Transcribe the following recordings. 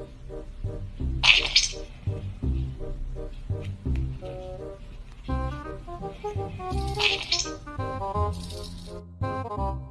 Thank you.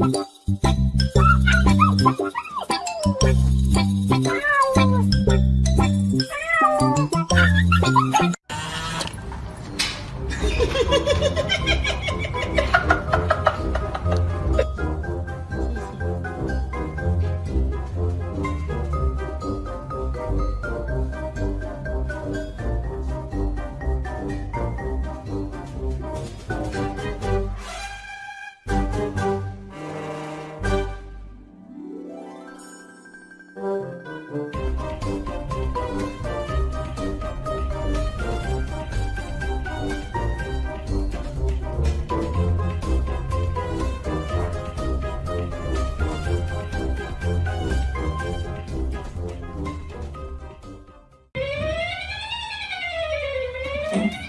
Ha ha ha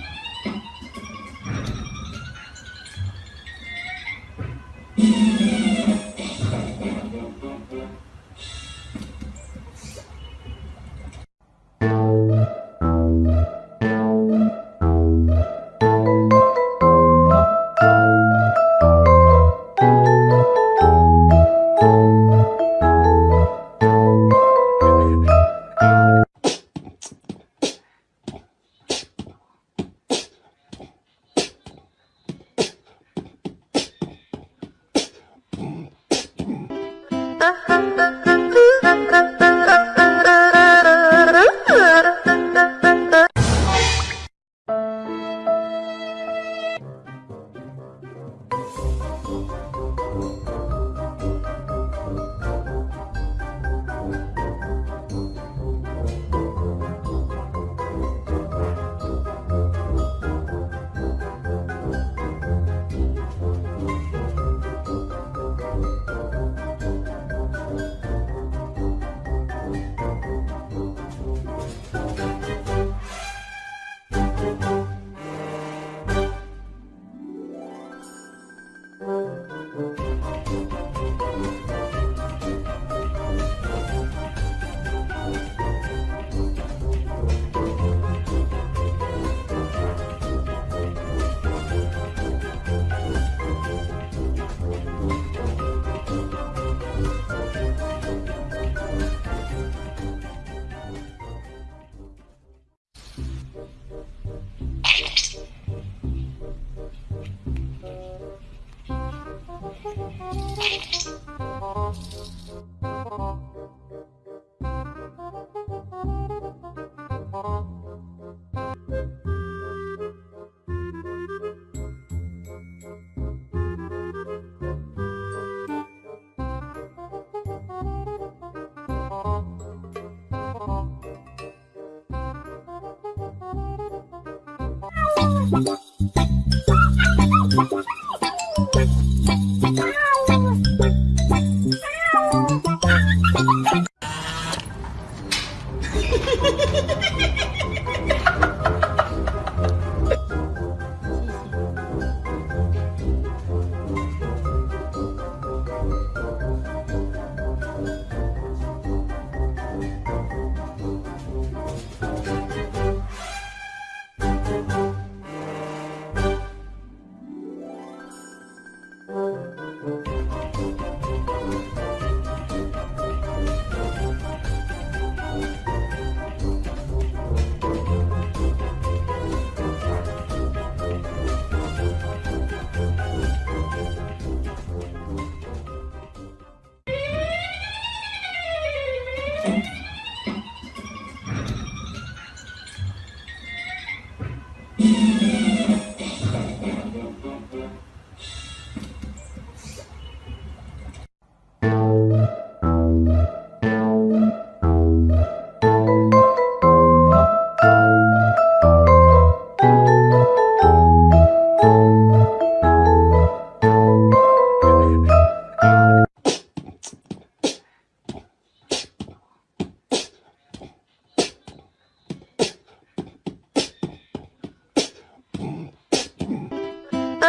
ha ha!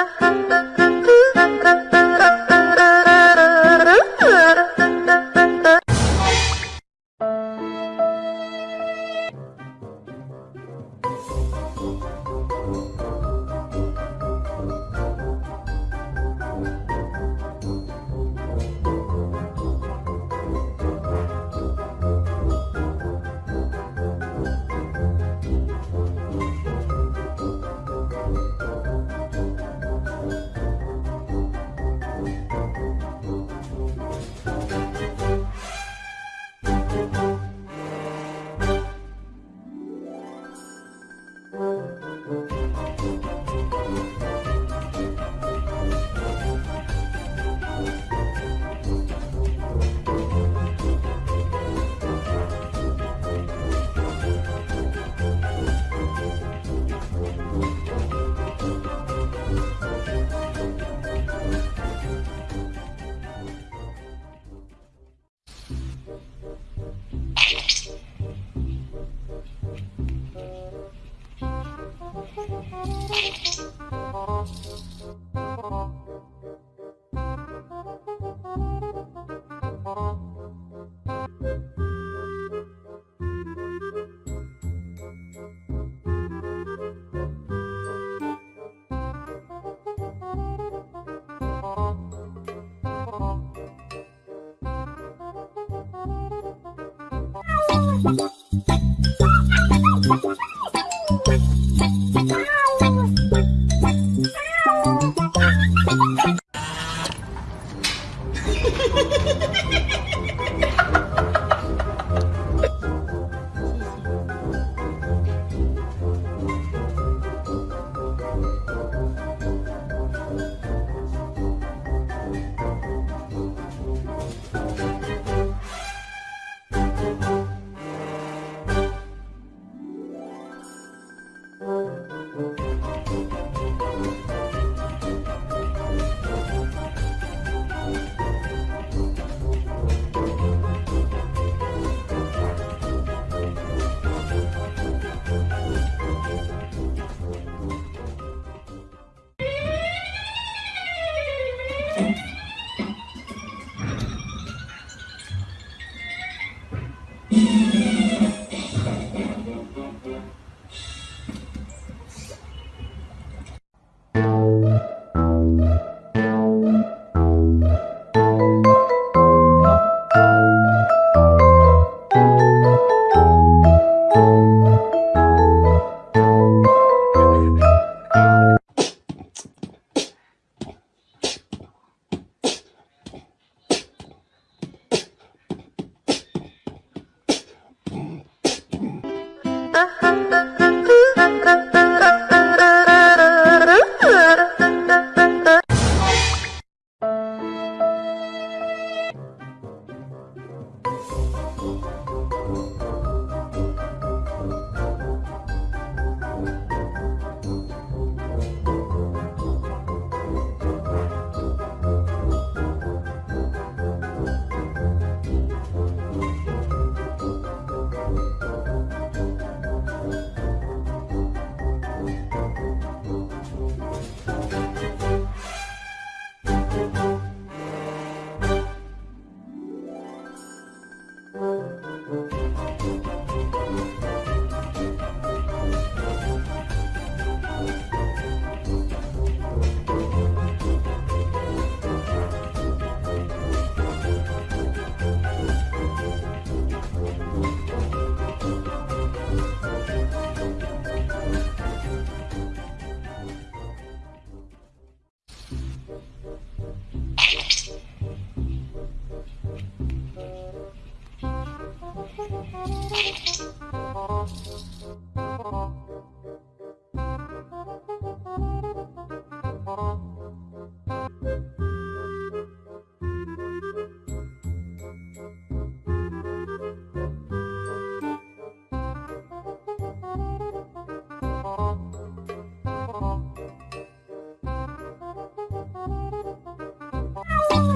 ha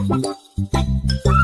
我。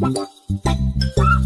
哇哇哇！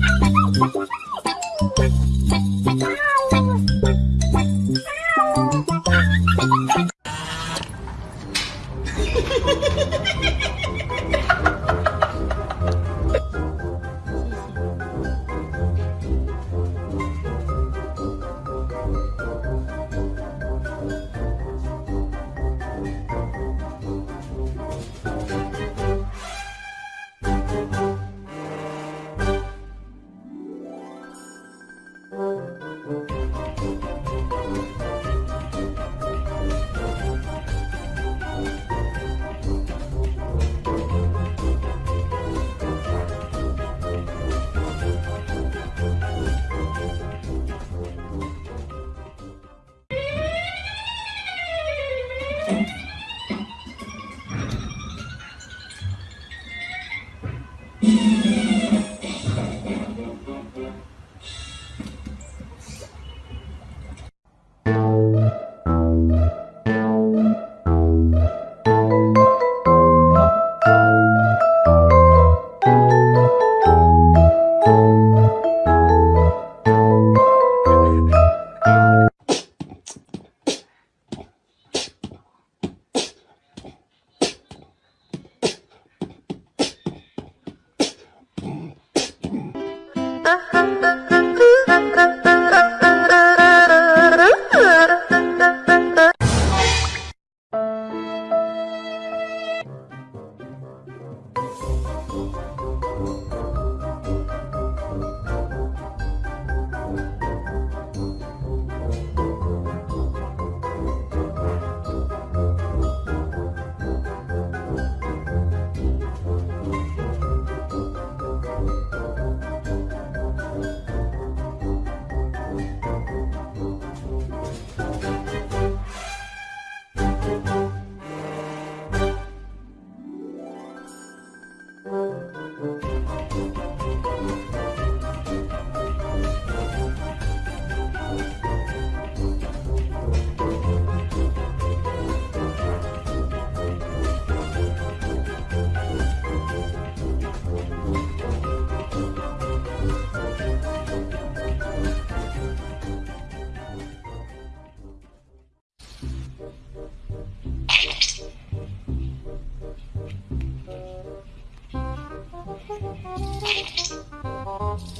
Adiós.